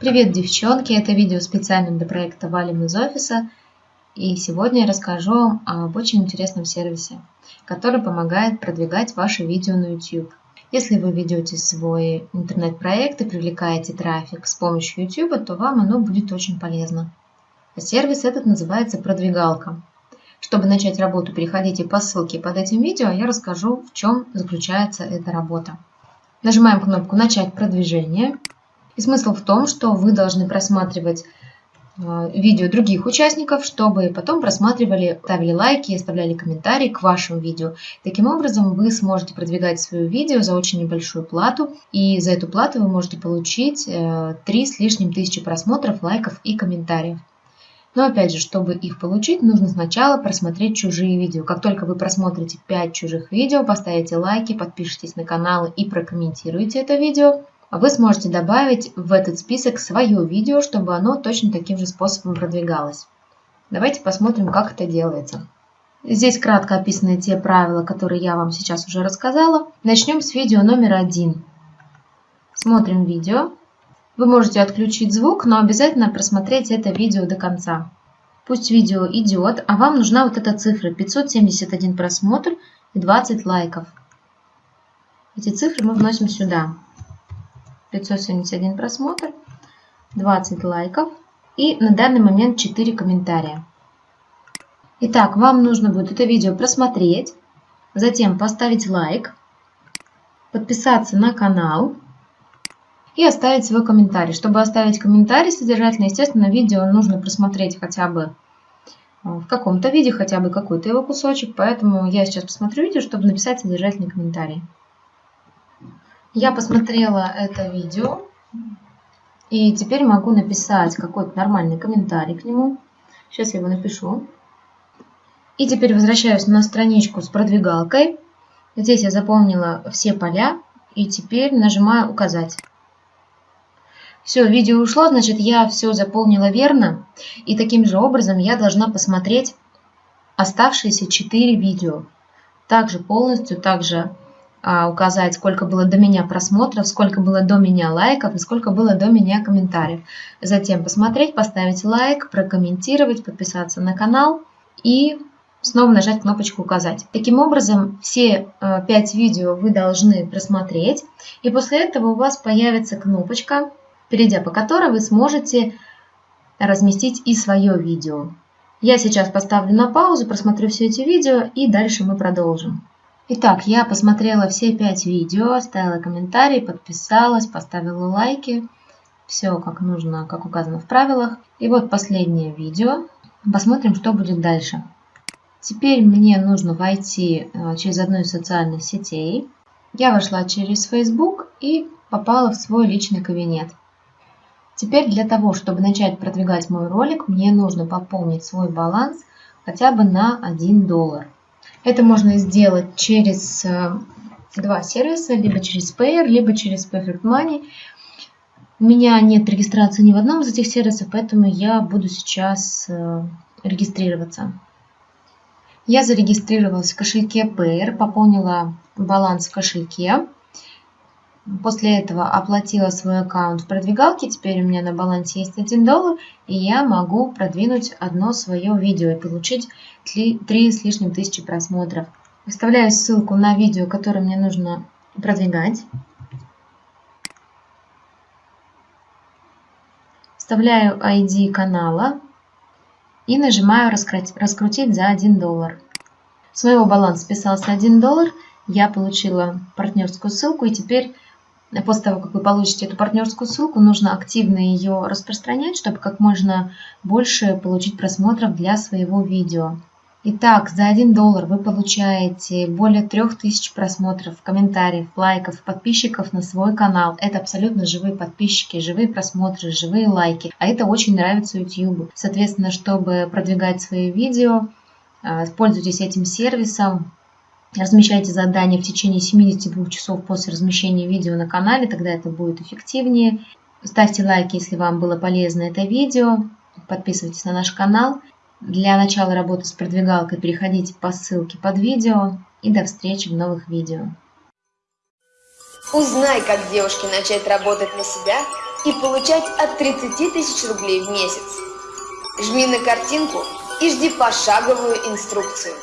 Привет, девчонки! Это видео специально для проекта «Валим из офиса». И сегодня я расскажу вам об очень интересном сервисе, который помогает продвигать ваши видео на YouTube. Если вы ведете свой интернет-проект и привлекаете трафик с помощью YouTube, то вам оно будет очень полезно. Сервис этот называется «Продвигалка». Чтобы начать работу, переходите по ссылке под этим видео, я расскажу, в чем заключается эта работа. Нажимаем кнопку «Начать продвижение». И смысл в том, что вы должны просматривать э, видео других участников, чтобы потом просматривали, ставили лайки, оставляли комментарии к вашему видео. Таким образом, вы сможете продвигать свое видео за очень небольшую плату, и за эту плату вы можете получить 3 э, с лишним тысячи просмотров, лайков и комментариев. Но опять же, чтобы их получить, нужно сначала просмотреть чужие видео. Как только вы просмотрите 5 чужих видео, поставите лайки, подпишитесь на канал и прокомментируете это видео, вы сможете добавить в этот список свое видео, чтобы оно точно таким же способом продвигалось. Давайте посмотрим, как это делается. Здесь кратко описаны те правила, которые я вам сейчас уже рассказала. Начнем с видео номер один. Смотрим видео. Вы можете отключить звук, но обязательно просмотреть это видео до конца. Пусть видео идет, а вам нужна вот эта цифра 571 просмотр и 20 лайков. Эти цифры мы вносим сюда. 571 просмотр, 20 лайков и на данный момент 4 комментария. Итак, вам нужно будет это видео просмотреть, затем поставить лайк, подписаться на канал и оставить свой комментарий. Чтобы оставить комментарий содержательно, естественно, видео нужно просмотреть хотя бы э, в каком-то виде, хотя бы какой-то его кусочек, поэтому я сейчас посмотрю видео, чтобы написать содержательный комментарий. Я посмотрела это видео и теперь могу написать какой-то нормальный комментарий к нему. Сейчас я его напишу. И теперь возвращаюсь на страничку с продвигалкой. Здесь я заполнила все поля и теперь нажимаю «Указать». Все, видео ушло, значит я все заполнила верно. И таким же образом я должна посмотреть оставшиеся 4 видео. Также полностью, также указать, сколько было до меня просмотров, сколько было до меня лайков и сколько было до меня комментариев. Затем посмотреть, поставить лайк, прокомментировать, подписаться на канал и снова нажать кнопочку «Указать». Таким образом, все 5 э, видео вы должны просмотреть, и после этого у вас появится кнопочка, перейдя по которой вы сможете разместить и свое видео. Я сейчас поставлю на паузу, просмотрю все эти видео и дальше мы продолжим. Итак, я посмотрела все пять видео, оставила комментарий, подписалась, поставила лайки. Все как нужно, как указано в правилах. И вот последнее видео. Посмотрим, что будет дальше. Теперь мне нужно войти э, через одну из социальных сетей. Я вошла через Facebook и попала в свой личный кабинет. Теперь для того, чтобы начать продвигать мой ролик, мне нужно пополнить свой баланс хотя бы на 1 доллар. Это можно сделать через э, два сервиса, либо через Payer, либо через Perfect Money. У меня нет регистрации ни в одном из этих сервисов, поэтому я буду сейчас э, регистрироваться. Я зарегистрировалась в кошельке Payer, пополнила баланс в кошельке. После этого оплатила свой аккаунт в продвигалке. Теперь у меня на балансе есть 1 доллар. И я могу продвинуть одно свое видео и получить 3 с лишним тысячи просмотров. Вставляю ссылку на видео, которое мне нужно продвигать. Вставляю ID канала и нажимаю раскрутить за 1 доллар. С моего баланса списался 1 доллар. Я получила партнерскую ссылку и теперь После того, как вы получите эту партнерскую ссылку, нужно активно ее распространять, чтобы как можно больше получить просмотров для своего видео. Итак, за 1 доллар вы получаете более 3000 просмотров, комментариев, лайков, подписчиков на свой канал. Это абсолютно живые подписчики, живые просмотры, живые лайки. А это очень нравится YouTube. Соответственно, чтобы продвигать свои видео, а, пользуйтесь этим сервисом. Размещайте задания в течение 72 часов после размещения видео на канале, тогда это будет эффективнее. Ставьте лайки, если вам было полезно это видео. Подписывайтесь на наш канал. Для начала работы с продвигалкой переходите по ссылке под видео. И до встречи в новых видео. Узнай, как девушке начать работать на себя и получать от 30 тысяч рублей в месяц. Жми на картинку и жди пошаговую инструкцию.